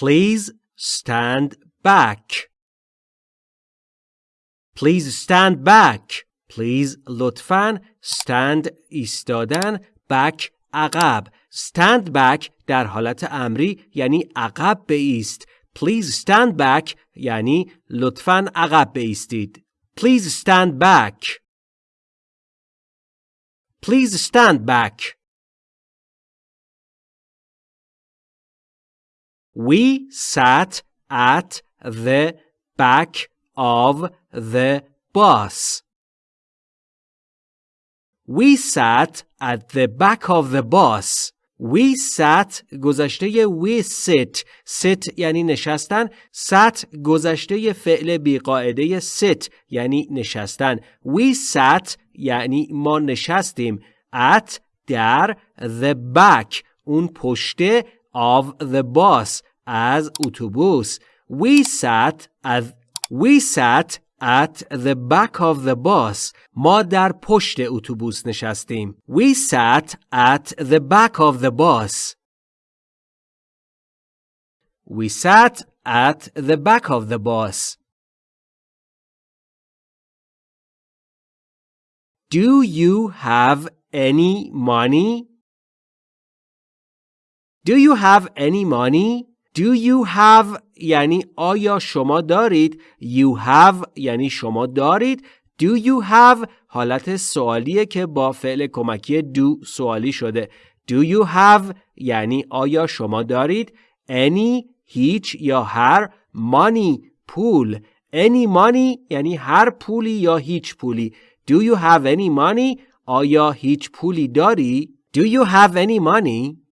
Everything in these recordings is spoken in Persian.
Please stand back. Please stand back. Please لطفاً stand ایستادن back عقب. Stand back در حالت امری یعنی عقب بایست. Please stand back یعنی لطفاً عقب بایستید. Please stand back. Please stand back. We sat at the back of the bus. We sat at the back of the bus. We sat گذشته we sit sit یعنی نشستن sat گذشته فعل بیقاعده sit یعنی نشستن We sat یعنی ما نشستیم at در the back اون پشته of the bus از اتوبوس We sat at We sat at the back of the bus ما در پشت اتوبوس نشستیم We sat at the back of the bus We sat at the back of the bus Do you have any money? Do you have any money? Do you have یعنی آیا شما دارید؟ You have یعنی شما دارید. Do you have حالت سوالیه که با فعل کمکی do سوالی شده. Do you have یعنی آیا شما دارید؟ Any هیچ یا هر. Money پول. Any money یعنی هر پولی یا هیچ پولی. Do you have any money آیا هیچ پولی داری؟ Do you have any money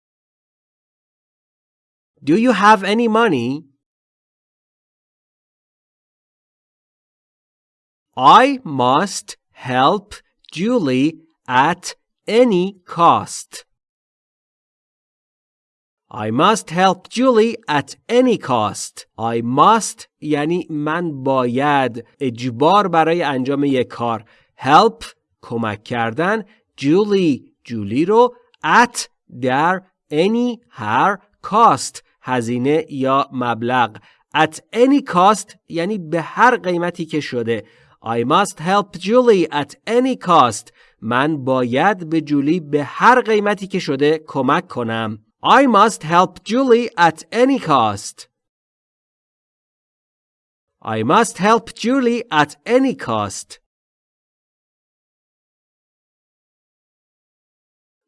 Do you have any money? I must help Julie at any cost. I must help Julie at any cost. I must یعنی من باید اجبار برای انجام یک کار. Help کمک کردن Julie جولی رو at در any هر cost هزینه یا مبلغ at any cost یعنی به هر قیمتی که شده I must help Julie at any cost من باید به جولی به هر قیمتی که شده کمک کنم I must help Julie at any cost I must help Julie at any cost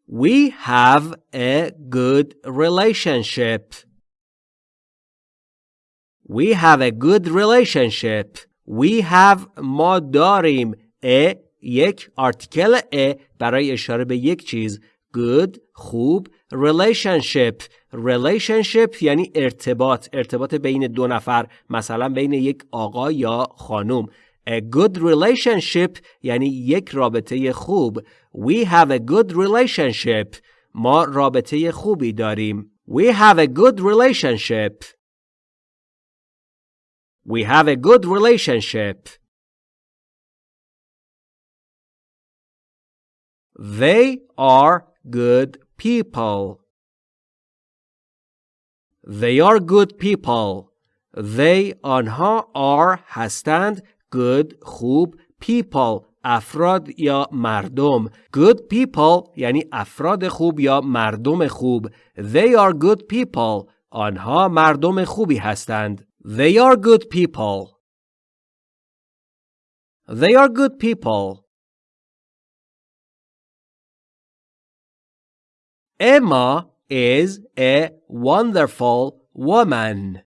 We have a good relationship. We have a good relationship. We have ما داریم a یک آرتیکل a برای اشاره به یک چیز good خوب relationship relationship یعنی ارتباط ارتباط بین دو نفر مثلا بین یک آقا یا خانم A good relationship یعنی یک رابطه خوب We have a good relationship ما رابطه خوبی داریم We have a good relationship We have a good relationship. They are good people. They are good people. They آنها are هستند good خوب people افراد یا مردم good people یعنی افراد خوب یا مردم خوب They are good people آنها مردم خوبی هستند They are good people. They are good people. Emma is a wonderful woman.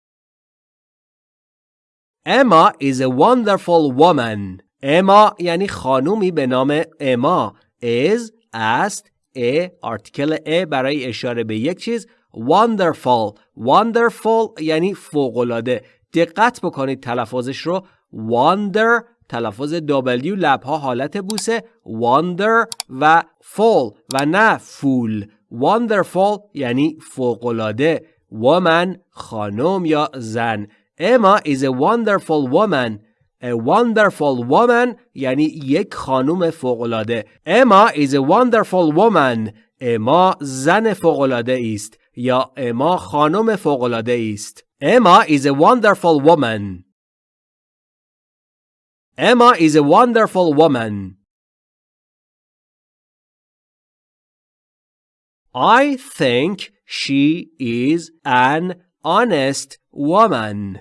Emma is a wonderful woman. Emma یعنی خانومی به نام اما is است a article a برای اشاره به یک چیز wonderful. Wonderful یعنی فوقالعاده. دقت بکنید تلفظش رو. Wonder. تلفظ W لبها حالت بوسه. Wonder و fall و نه فول wonderful یعنی فوقالعاده. Woman خانم یا زن. Emma is a wonderful woman. A wonderful woman یعنی یک خانم فوقالعاده. Emma is a wonderful woman. اما زن فوقالعاده است. یا اما خانم فوقالعاده است Emma is a wonderful woman. Emma is a wonderful woman. I think she is an honest woman.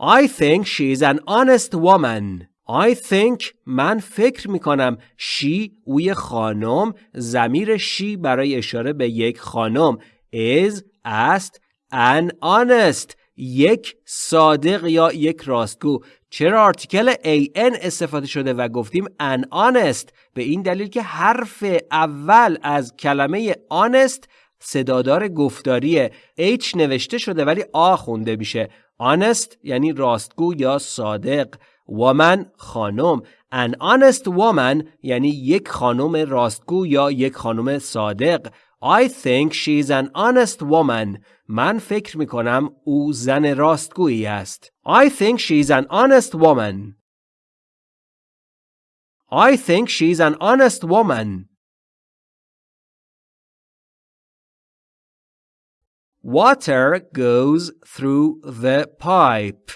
I think she is an honest woman. I think من فکر می کنم she اوی خانم زمیر she برای اشاره به یک خانم is است an honest یک صادق یا یک راستگو. چرا آرتیکل an استفاده شده و گفتیم an honest به این دلیل که حرف اول از کلمه honest صدادار گفتاری H نوشته شده ولی آ خونده میشه. Honest یعنی راستگو یا صادق. woman خانم an honest woman یعنی یک خانم راستگو یا یک خانم صادق I think she is an honest woman من فکر می کنم او زن راستگویی است I think she is an honest woman I think she is an honest woman Water goes through the pipe.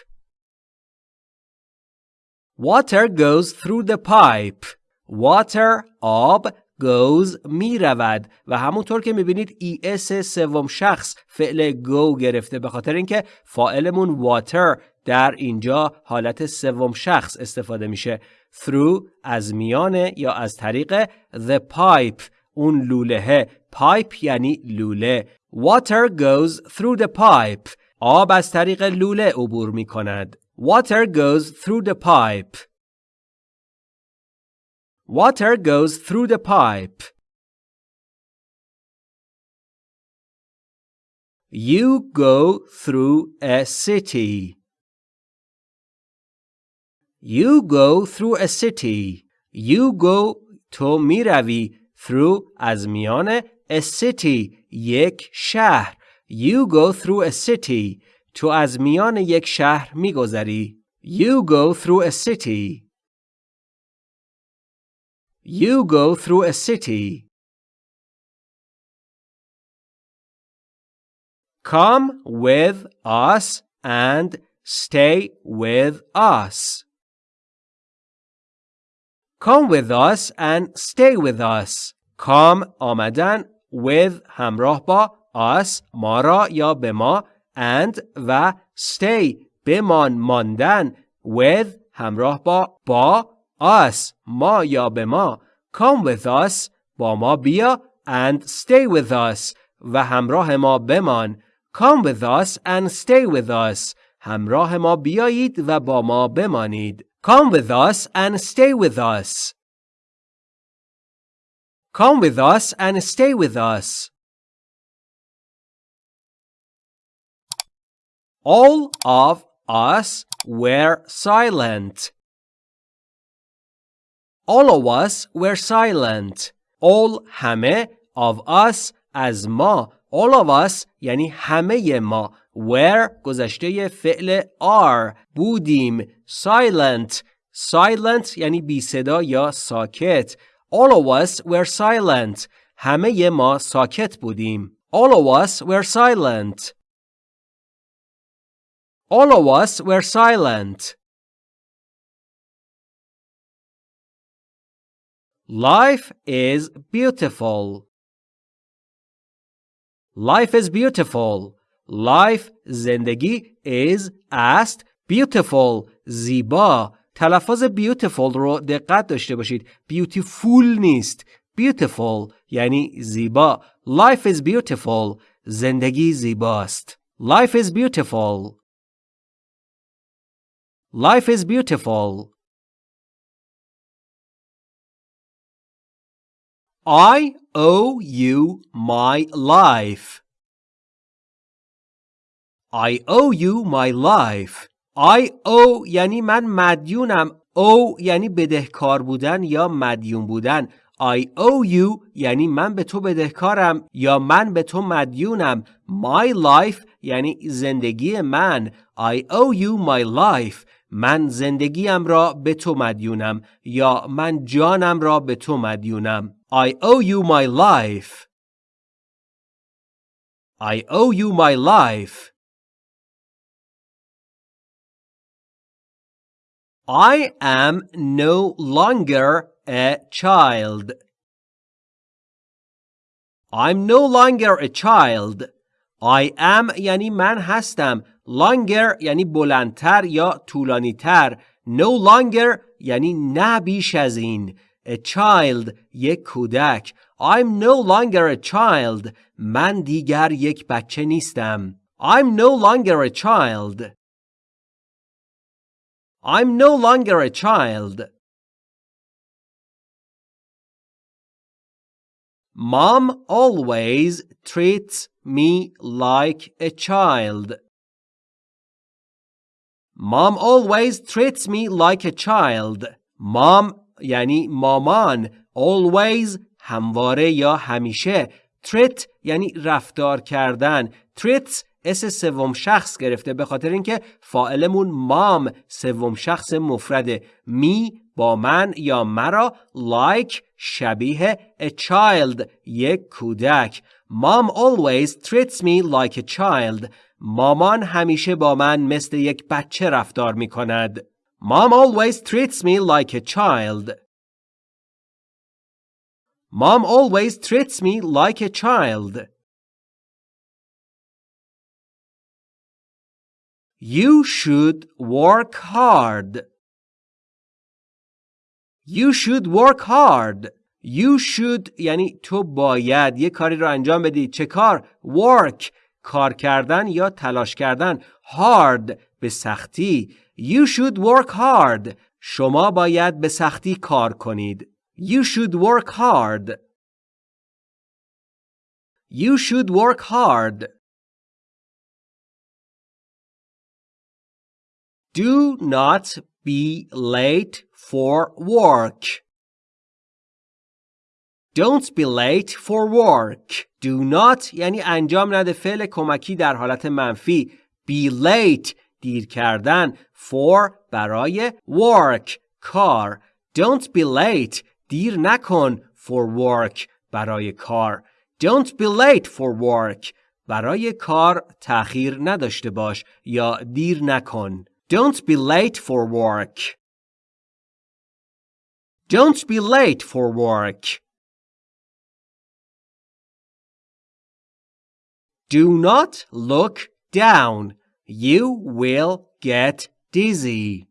Water goes through the pipe. Water آب goes می رود و همونطور که می‌بینید اس سوم شخص فعل go گرفته به خاطر اینکه فاعلمون water در اینجا حالت سوم شخص استفاده میشه through از میانه یا از طریق the pipe اون لوله pipe یعنی لوله Water goes through the pipe. آب از طریق لوله عبور می کند. Water goes through the pipe. Water goes through the pipe. You go through a city. You go through a city. You go تو میروی through از میان a city یک شهر You go through a city تو از میان یک شهر میگذری You go through a city You go through a city Come with us and stay with us. Come with us and stay with us. Come آمدن with همراه با us ما را یا به ما and و stay بمان ماندن with همراه با با us ما یا به ما come with us با ما بیا and stay with us و همراه ما بمان come with us and stay with us همراه ما بیایید و با ما بمانید come with us and stay with us Come with us and stay with us. All of us were silent. All of us were silent. All همه of us از ما. All of us یعنی همه ما. Were گذشته فعل are بودیم. Silent. Silent یعنی بی صدا یا ساکت. All of us were silent. همه ما ساکت بودیم. All of us were silent. All of us were silent. Life is beautiful. Life is beautiful. Life زندگی is است beautiful زیبا تلفظ beautiful رو دقت داشته باشید beautiful نیست beautiful یعنی زیبا life is beautiful زندگی زیباست life is beautiful life is beautiful I owe you my life. I owe you my life. I owe یعنی من مدیونم او یعنی بدهکار بودن یا مدیون بودن I owe you یعنی من به تو بدهکارم یا من به تو مدیونم My life یعنی زندگی من I owe you my life من زندگیم را به تو مدیونم یا من جانم را به تو مدیونم I owe you my life I owe you my life. I am no longer a child. I'm no longer a child. I am یعنی من هستم. Longer یعنی بلندتر یا طولانیتر. No longer یعنی نه بیش از این. A child یک کودک. I'm no longer a child. من دیگر یک بچه نیستم. I'm no longer a child. I'm no longer a child. Mom always treats me like a child. Mom always treats me like a child. Mom یعنی مامان always همواره یا همیشه treat یعنی رفتار کردن treats اس سوم شخص گرفته به خاطر اینکه فاعلمون مام سوم شخص مفرده می با من یا مرا like شبیه a child یک کودک Mom always treats me like a child مامان همیشه با من مثل یک بچه رفتار می کند Mom always treats me like a child Mom always treats me like a child You should work hard. You should work hard. You should یعنی تو باید یه کاری رو انجام بدی. چه کار؟ Work. کار کردن یا تلاش کردن. Hard. به سختی. You should work hard. شما باید به سختی کار کنید. You should work hard. You should work hard. Do not be late for work. Don't be late for work. Do not یعنی انجام نده فعل کمکی در حالت منفی. Be late دیر کردن. For برای work کار. Don't be late دیر نکن for work برای کار. Don't be late for work برای کار تأخیر نداشته باش یا دیر نکن. Don't be late for work. Don't be late for work. Do not look down. You will get dizzy.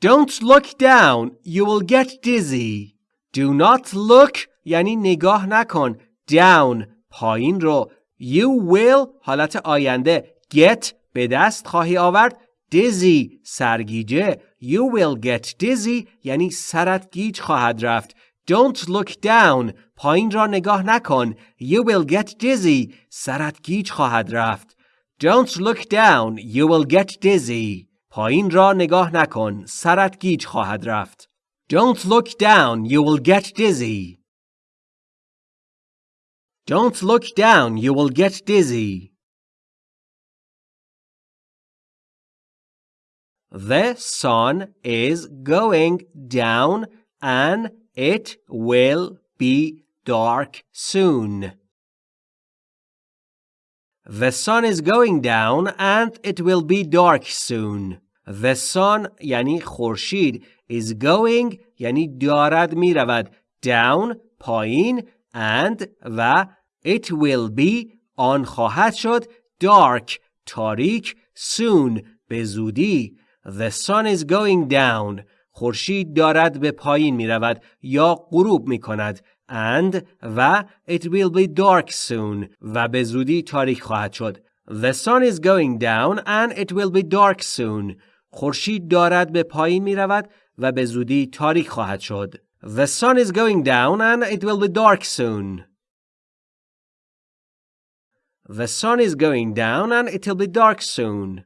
Don't look down. You will get dizzy. Do not look یعنی نگاه نکن. Down پایین رو. You will حالت آینده. Get به دست خواهی آورد dizzy سرگیجه you will get dizzy یعنی سرت گیج خواهد رفت don't look down پایین را نگاه نکن you will get dizzy سرت گیج خواهد رفت don't look down you will get dizzy پایین را نگاه نکن سرت گیج خواهد رفت don't look down you will get dizzy don't look down you will get dizzy The sun is going down and it will be dark soon. The sun is going down and it will be dark soon. The sun یعنی خورشید is going یعنی دارد می رود down پایین and و it will be آن خواهد شد dark تاریک soon به زودی The sun is going down. خورشید دارد به پایین می رود یا غروب می کند. And و it will be dark soon و به زودی تاریک خواهد شد. The sun is going down and it will be dark soon. خورشید دارد به پایین می رود و به زودی تاریک خواهد شد. The sun is going down and it will be dark soon. The sun is going down and it will be dark soon.